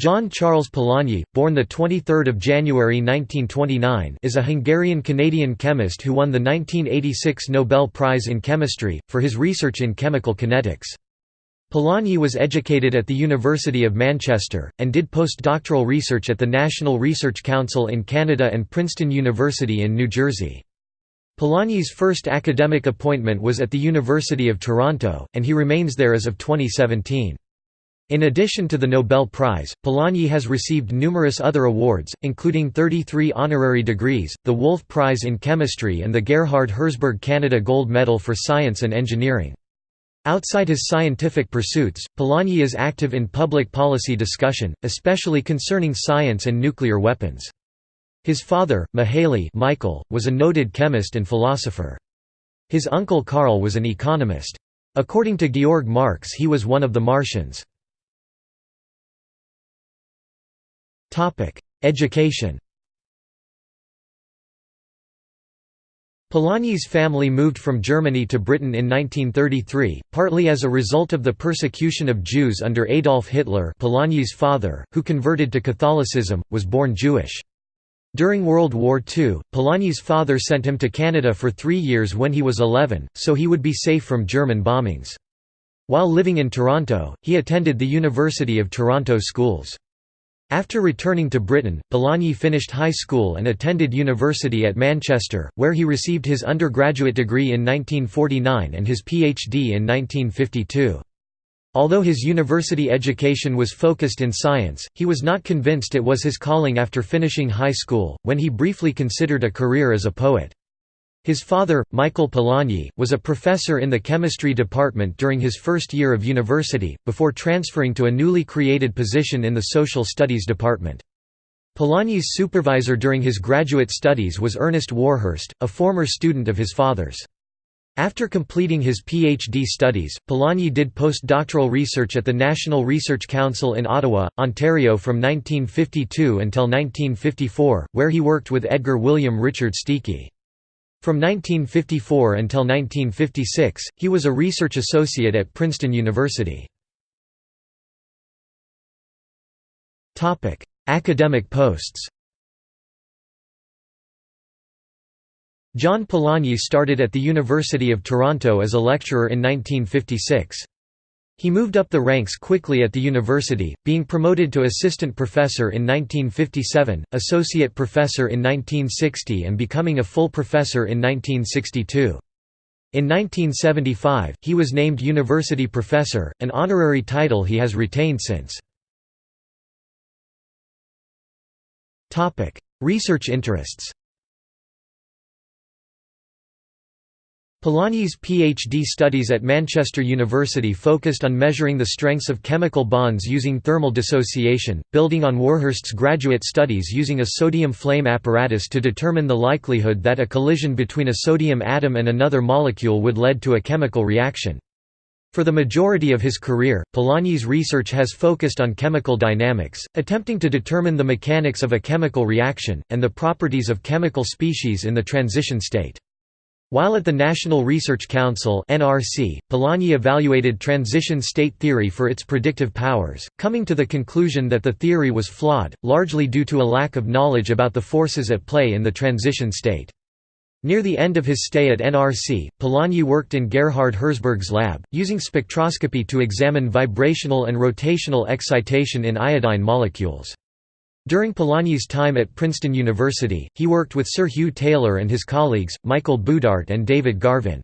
John Charles Polanyi, born 23 January 1929 is a Hungarian-Canadian chemist who won the 1986 Nobel Prize in Chemistry, for his research in chemical kinetics. Polanyi was educated at the University of Manchester, and did postdoctoral research at the National Research Council in Canada and Princeton University in New Jersey. Polanyi's first academic appointment was at the University of Toronto, and he remains there as of 2017. In addition to the Nobel Prize, Polanyi has received numerous other awards, including 33 honorary degrees, the Wolf Prize in Chemistry and the Gerhard Herzberg Canada Gold Medal for Science and Engineering. Outside his scientific pursuits, Polanyi is active in public policy discussion, especially concerning science and nuclear weapons. His father, Mihaly Michael, was a noted chemist and philosopher. His uncle Karl was an economist. According to Georg Marx he was one of the Martians. Education Polanyi's family moved from Germany to Britain in 1933, partly as a result of the persecution of Jews under Adolf Hitler Polanyi's father, who converted to Catholicism, was born Jewish. During World War II, Polanyi's father sent him to Canada for three years when he was 11, so he would be safe from German bombings. While living in Toronto, he attended the University of Toronto schools. After returning to Britain, Polanyi finished high school and attended university at Manchester, where he received his undergraduate degree in 1949 and his PhD in 1952. Although his university education was focused in science, he was not convinced it was his calling after finishing high school, when he briefly considered a career as a poet. His father, Michael Polanyi, was a professor in the chemistry department during his first year of university, before transferring to a newly created position in the social studies department. Polanyi's supervisor during his graduate studies was Ernest Warhurst, a former student of his father's. After completing his PhD studies, Polanyi did postdoctoral research at the National Research Council in Ottawa, Ontario from 1952 until 1954, where he worked with Edgar William Richard Steacie. From 1954 until 1956, he was a research associate at Princeton University. Academic posts John Polanyi started at the University of Toronto as a lecturer in 1956. He moved up the ranks quickly at the university, being promoted to assistant professor in 1957, associate professor in 1960 and becoming a full professor in 1962. In 1975, he was named university professor, an honorary title he has retained since. Research interests Polanyi's PhD studies at Manchester University focused on measuring the strengths of chemical bonds using thermal dissociation, building on Warhurst's graduate studies using a sodium flame apparatus to determine the likelihood that a collision between a sodium atom and another molecule would lead to a chemical reaction. For the majority of his career, Polanyi's research has focused on chemical dynamics, attempting to determine the mechanics of a chemical reaction, and the properties of chemical species in the transition state. While at the National Research Council (NRC), Polanyi evaluated transition state theory for its predictive powers, coming to the conclusion that the theory was flawed, largely due to a lack of knowledge about the forces at play in the transition state. Near the end of his stay at NRC, Polanyi worked in Gerhard Herzberg's lab, using spectroscopy to examine vibrational and rotational excitation in iodine molecules. During Polanyi's time at Princeton University, he worked with Sir Hugh Taylor and his colleagues, Michael Boudart and David Garvin.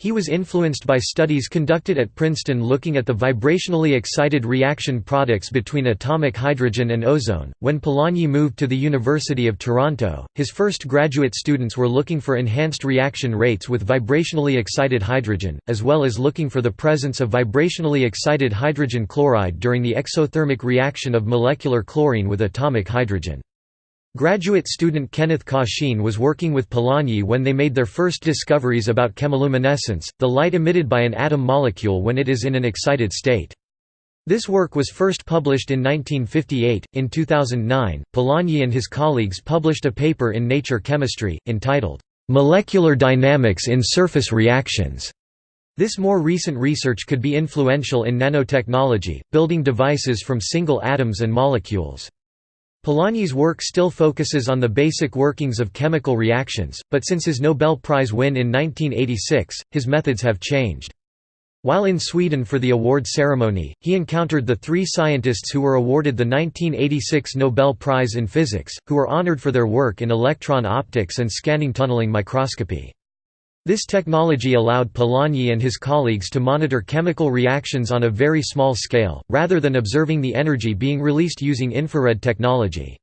He was influenced by studies conducted at Princeton looking at the vibrationally excited reaction products between atomic hydrogen and ozone. When Polanyi moved to the University of Toronto, his first graduate students were looking for enhanced reaction rates with vibrationally excited hydrogen, as well as looking for the presence of vibrationally excited hydrogen chloride during the exothermic reaction of molecular chlorine with atomic hydrogen. Graduate student Kenneth Cashion was working with Polanyi when they made their first discoveries about chemiluminescence, the light emitted by an atom molecule when it is in an excited state. This work was first published in 1958. In 2009, Polanyi and his colleagues published a paper in Nature Chemistry, entitled, Molecular Dynamics in Surface Reactions. This more recent research could be influential in nanotechnology, building devices from single atoms and molecules. Polanyi's work still focuses on the basic workings of chemical reactions, but since his Nobel Prize win in 1986, his methods have changed. While in Sweden for the award ceremony, he encountered the three scientists who were awarded the 1986 Nobel Prize in Physics, who were honored for their work in electron optics and scanning tunneling microscopy. This technology allowed Polanyi and his colleagues to monitor chemical reactions on a very small scale, rather than observing the energy being released using infrared technology.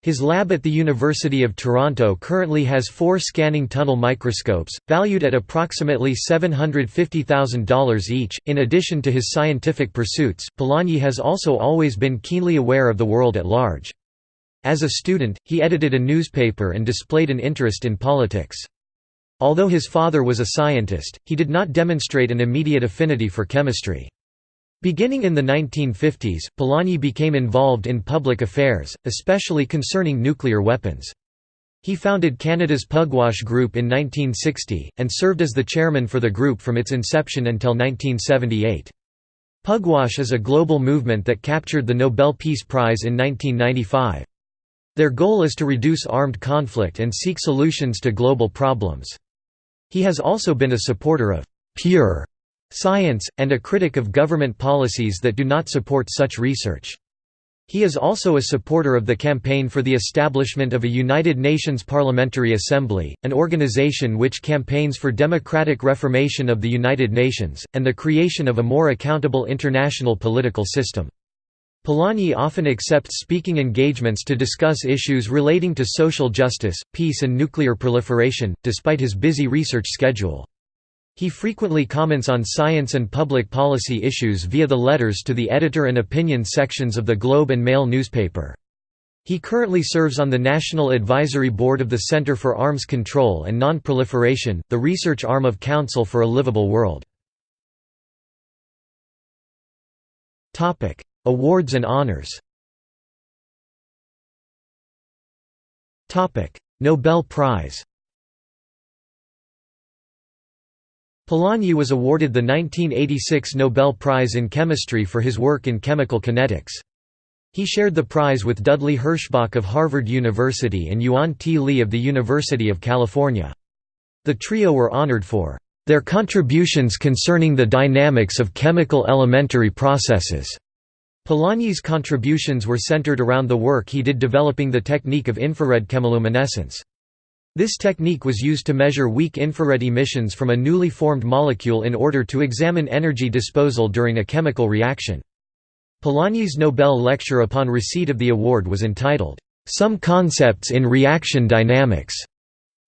His lab at the University of Toronto currently has four scanning tunnel microscopes, valued at approximately $750,000 each. In addition to his scientific pursuits, Polanyi has also always been keenly aware of the world at large. As a student, he edited a newspaper and displayed an interest in politics. Although his father was a scientist, he did not demonstrate an immediate affinity for chemistry. Beginning in the 1950s, Polanyi became involved in public affairs, especially concerning nuclear weapons. He founded Canada's Pugwash Group in 1960, and served as the chairman for the group from its inception until 1978. Pugwash is a global movement that captured the Nobel Peace Prize in 1995. Their goal is to reduce armed conflict and seek solutions to global problems. He has also been a supporter of «pure» science, and a critic of government policies that do not support such research. He is also a supporter of the campaign for the establishment of a United Nations Parliamentary Assembly, an organization which campaigns for democratic reformation of the United Nations, and the creation of a more accountable international political system. Polanyi often accepts speaking engagements to discuss issues relating to social justice, peace and nuclear proliferation, despite his busy research schedule. He frequently comments on science and public policy issues via the letters to the editor and opinion sections of the Globe and Mail newspaper. He currently serves on the National Advisory Board of the Center for Arms Control and Non-Proliferation, the research arm of Council for a Livable World. Awards and honors Nobel Prize Polanyi was awarded the 1986 Nobel Prize in Chemistry for his work in chemical kinetics. He shared the prize with Dudley Herschbach of Harvard University and Yuan T. Lee of the University of California. The trio were honored for their contributions concerning the dynamics of chemical elementary processes. Polanyi's contributions were centered around the work he did developing the technique of infrared chemiluminescence. This technique was used to measure weak infrared emissions from a newly formed molecule in order to examine energy disposal during a chemical reaction. Polanyi's Nobel lecture upon receipt of the award was entitled, "'Some Concepts in Reaction Dynamics'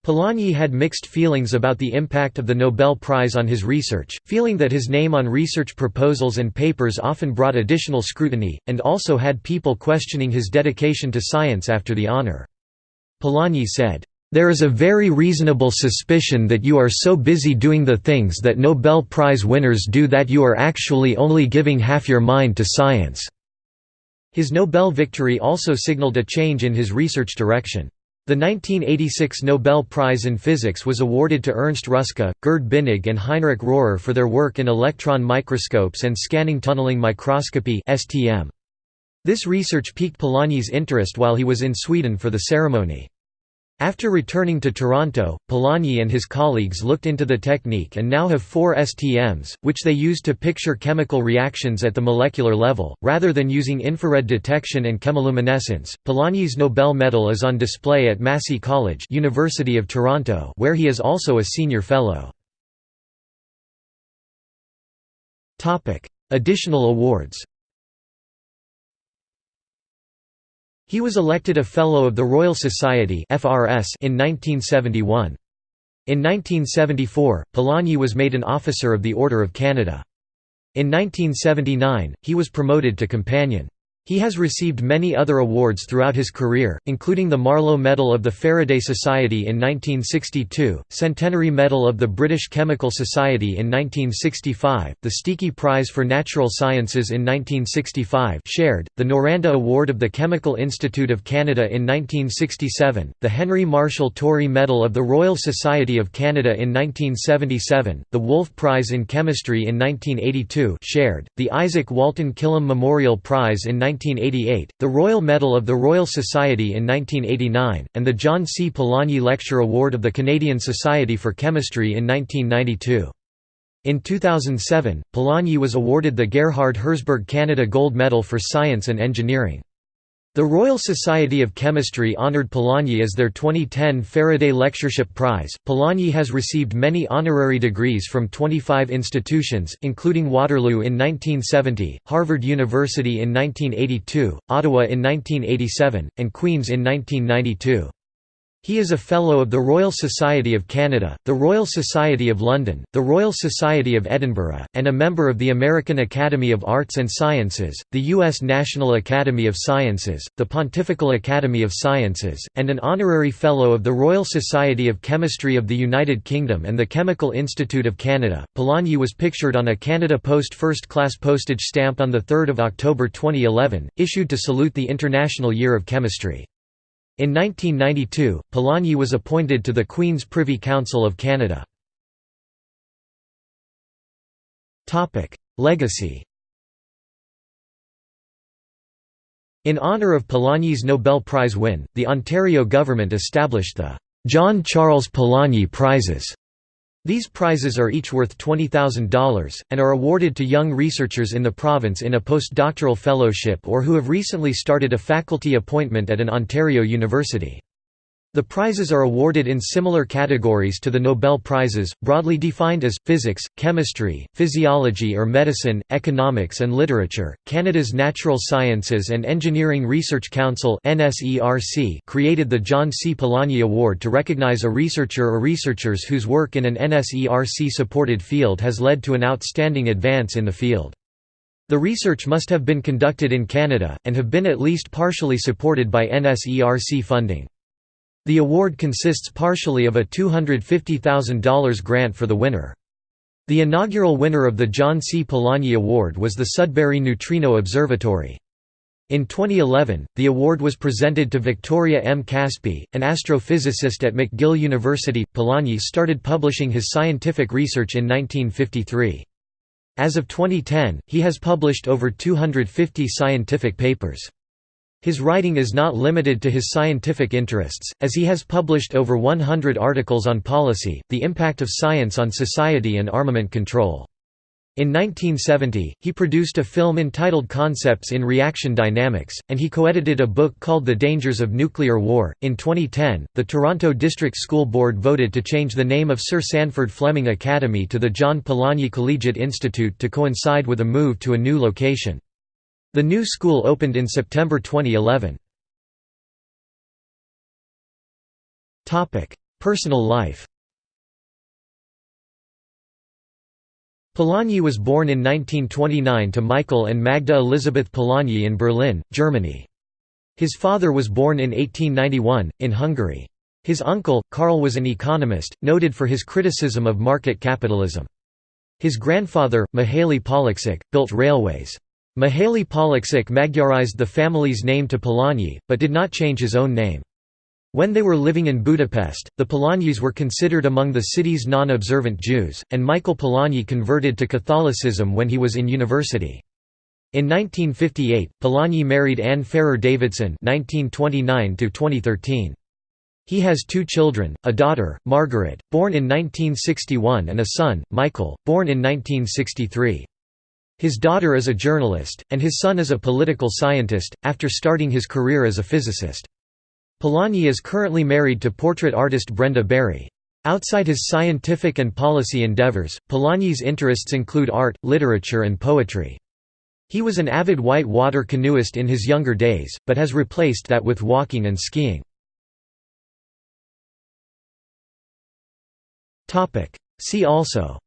Polanyi had mixed feelings about the impact of the Nobel Prize on his research, feeling that his name on research proposals and papers often brought additional scrutiny, and also had people questioning his dedication to science after the honor. Polanyi said, "...there is a very reasonable suspicion that you are so busy doing the things that Nobel Prize winners do that you are actually only giving half your mind to science." His Nobel victory also signaled a change in his research direction. The 1986 Nobel Prize in Physics was awarded to Ernst Ruska, Gerd Binnig and Heinrich Rohrer for their work in electron microscopes and scanning tunneling microscopy This research piqued Polanyi's interest while he was in Sweden for the ceremony. After returning to Toronto, Polanyi and his colleagues looked into the technique and now have four STMs, which they use to picture chemical reactions at the molecular level, rather than using infrared detection and chemiluminescence. Polanyi's Nobel medal is on display at Massey College, University of Toronto, where he is also a senior fellow. Topic: Additional awards. He was elected a Fellow of the Royal Society in 1971. In 1974, Polanyi was made an Officer of the Order of Canada. In 1979, he was promoted to Companion. He has received many other awards throughout his career, including the Marlow Medal of the Faraday Society in 1962, Centenary Medal of the British Chemical Society in 1965, the Steacie Prize for Natural Sciences in 1965 shared, the Noranda Award of the Chemical Institute of Canada in 1967, the Henry Marshall Tory Medal of the Royal Society of Canada in 1977, the Wolf Prize in Chemistry in 1982 shared, the Izaak Walton Killam Memorial Prize in 1988, the Royal Medal of the Royal Society in 1989, and the John C. Polanyi Lecture Award of the Canadian Society for Chemistry in 1992. In 2007, Polanyi was awarded the Gerhard Herzberg Canada Gold Medal for Science and Engineering. The Royal Society of Chemistry honored Polanyi as their 2010 Faraday Lectureship Prize. Polanyi has received many honorary degrees from 25 institutions, including Waterloo in 1970, Harvard University in 1982, Ottawa in 1987, and Queen's in 1992. He is a Fellow of the Royal Society of Canada, the Royal Society of London, the Royal Society of Edinburgh, and a member of the American Academy of Arts and Sciences, the U.S. National Academy of Sciences, the Pontifical Academy of Sciences, and an Honorary Fellow of the Royal Society of Chemistry of the United Kingdom and the Chemical Institute of Canada. Polanyi was pictured on a Canada Post first class postage stamp on 3 October 2011, issued to salute the International Year of Chemistry. In 1992, Polanyi was appointed to the Queen's Privy Council of Canada. Legacy In honour of Polanyi's Nobel Prize win, the Ontario government established the John Charles Polanyi Prizes these prizes are each worth $20,000, and are awarded to young researchers in the province in a postdoctoral fellowship or who have recently started a faculty appointment at an Ontario university. The prizes are awarded in similar categories to the Nobel Prizes, broadly defined as physics, chemistry, physiology or medicine, economics and literature. Canada's Natural Sciences and Engineering Research Council (NSERC) created the John C. Polanyi Award to recognize a researcher or researchers whose work in an NSERC supported field has led to an outstanding advance in the field. The research must have been conducted in Canada, and have been at least partially supported by NSERC funding. The award consists partially of a $250,000 grant for the winner. The inaugural winner of the John C. Polanyi Award was the Sudbury Neutrino Observatory. In 2011, the award was presented to Victoria M. Kaspi, an astrophysicist at McGill University. Polanyi started publishing his scientific research in 1953. As of 2010, he has published over 250 scientific papers. His writing is not limited to his scientific interests, as he has published over 100 articles on policy, the impact of science on society and armament control. In 1970, he produced a film entitled Concepts in Reaction Dynamics, and he co-edited a book called The Dangers of Nuclear War. In 2010, the Toronto District School Board voted to change the name of Sir Sandford Fleming Academy to the John Polanyi Collegiate Institute to coincide with a move to a new location. The new school opened in September 2011. Personal life Polanyi was born in 1929 to Michael and Magda Elisabeth Polanyi in Berlin, Germany. His father was born in 1891, in Hungary. His uncle, Karl was an economist, noted for his criticism of market capitalism. His grandfather, Mihaly Pollacsek, built railways. Mihaly Pollacsek Magyarized the family's name to Polanyi, but did not change his own name. When they were living in Budapest, the Polanyis were considered among the city's non-observant Jews, and Michael Polanyi converted to Catholicism when he was in university. In 1958, Polanyi married Anne Ferrer Davidson (1929–2013). He has two children: a daughter, Margaret, born in 1961, and a son, Michael, born in 1963. His daughter is a journalist, and his son is a political scientist, after starting his career as a physicist. Polanyi is currently married to portrait artist Brenda Bury. Outside his scientific and policy endeavors, Polanyi's interests include art, literature and poetry. He was an avid white water canoeist in his younger days, but has replaced that with walking and skiing. See also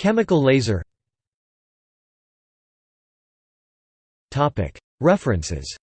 Chemical laser. References,